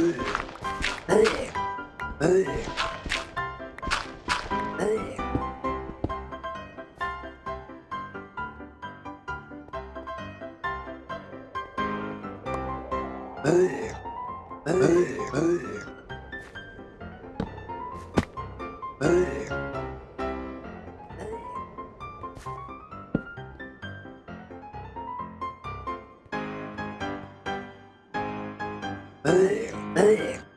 Ugh. Ugh.